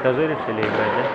этаже решили играть, да?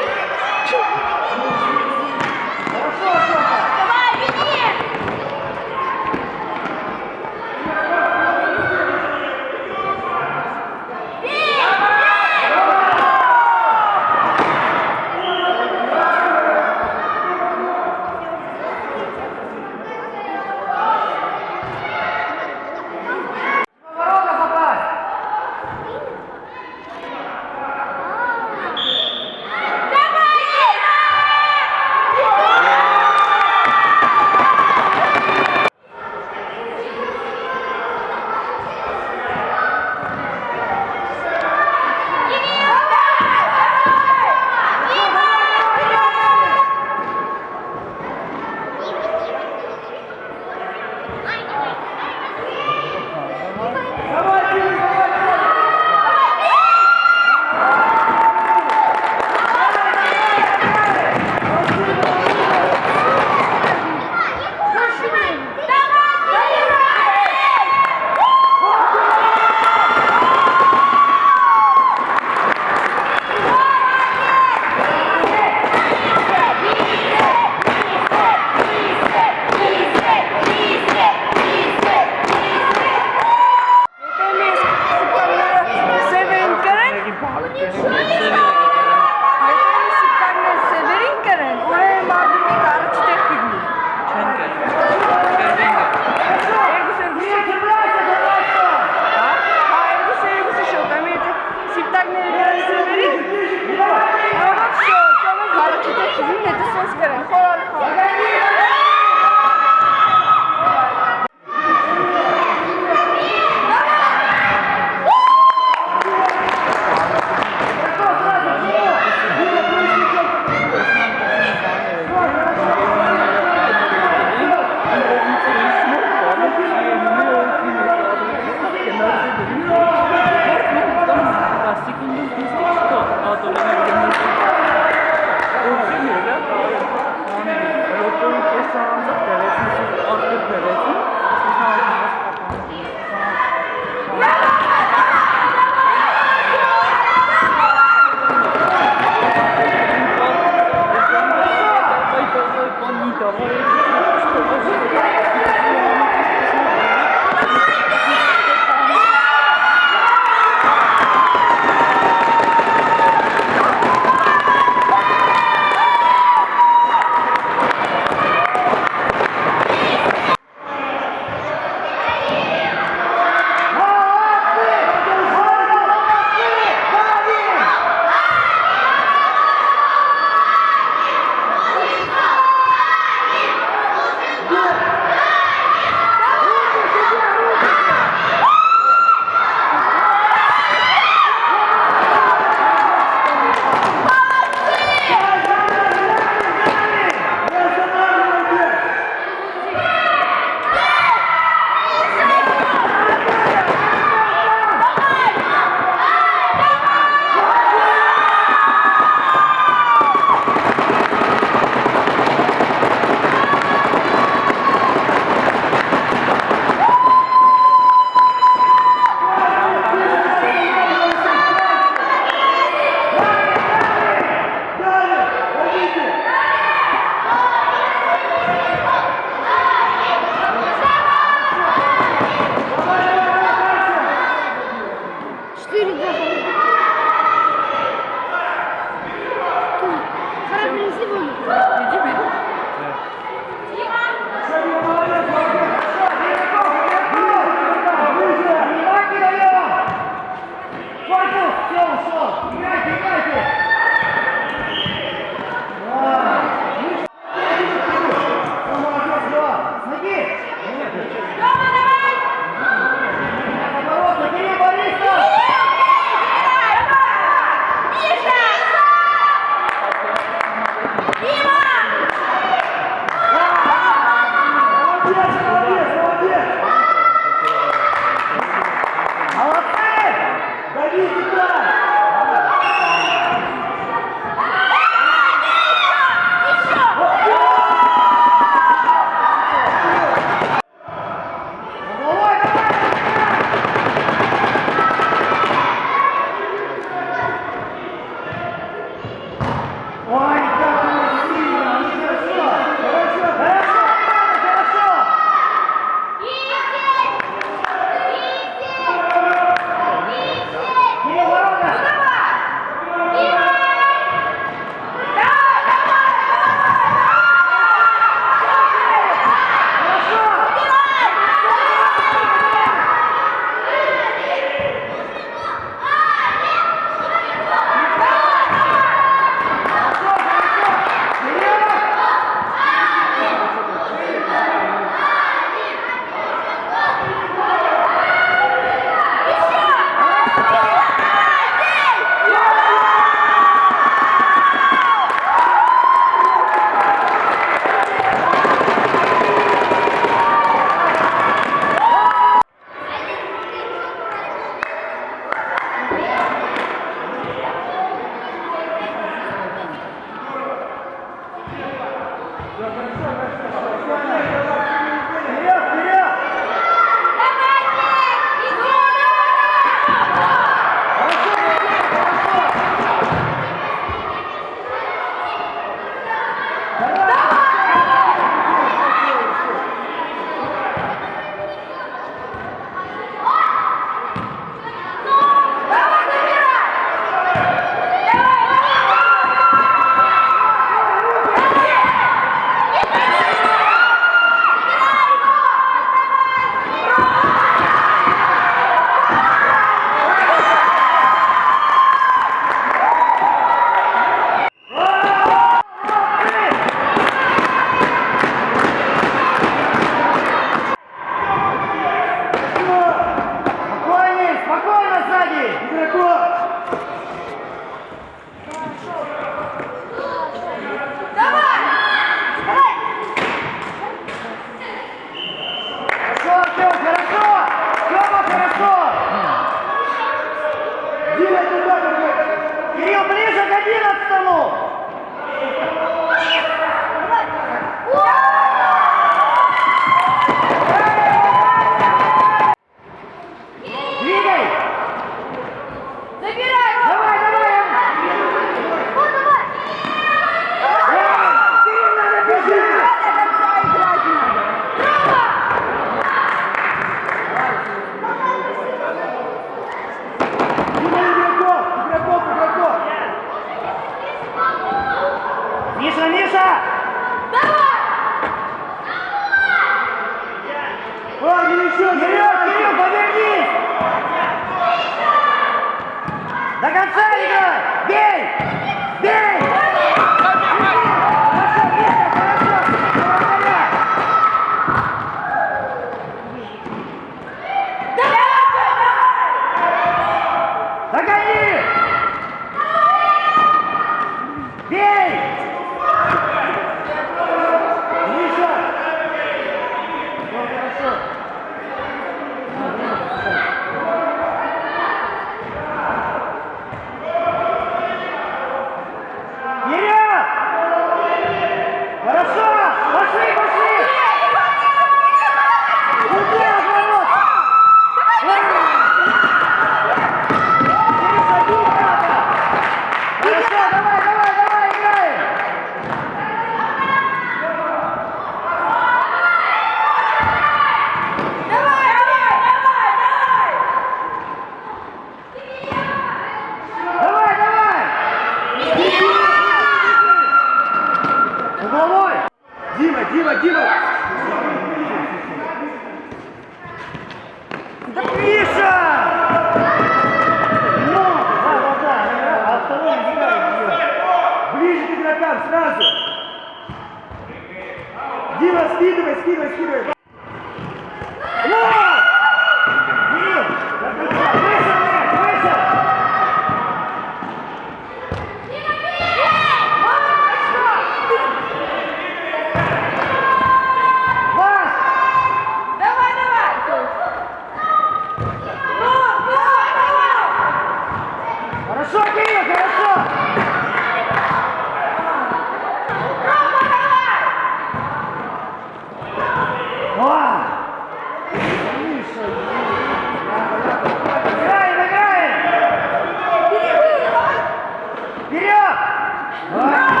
Yeah!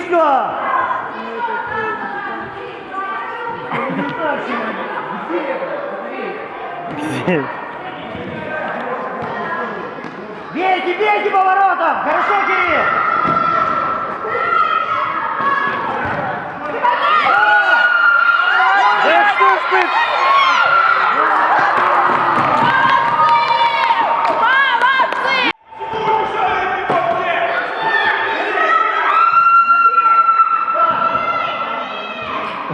Мишка! Бейте, бейте поворотом! Хорошо, Кирилл!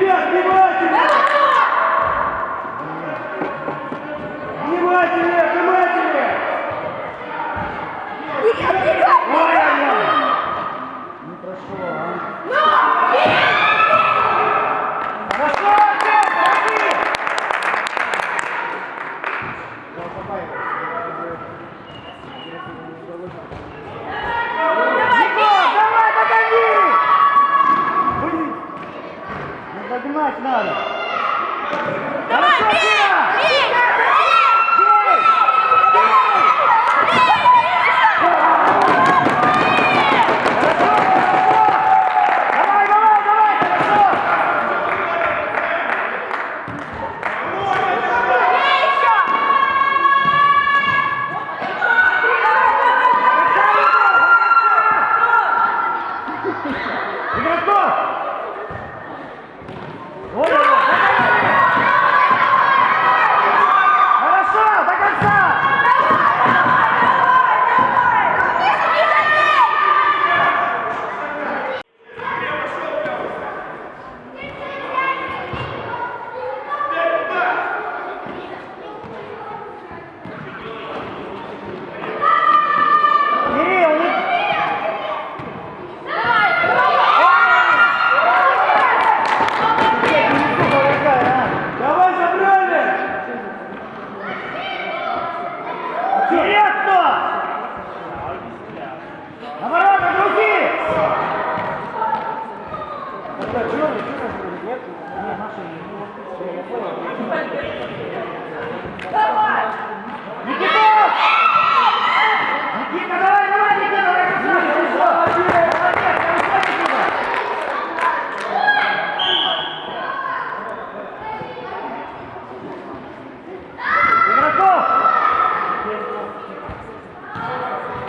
Gracias,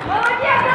Молодец,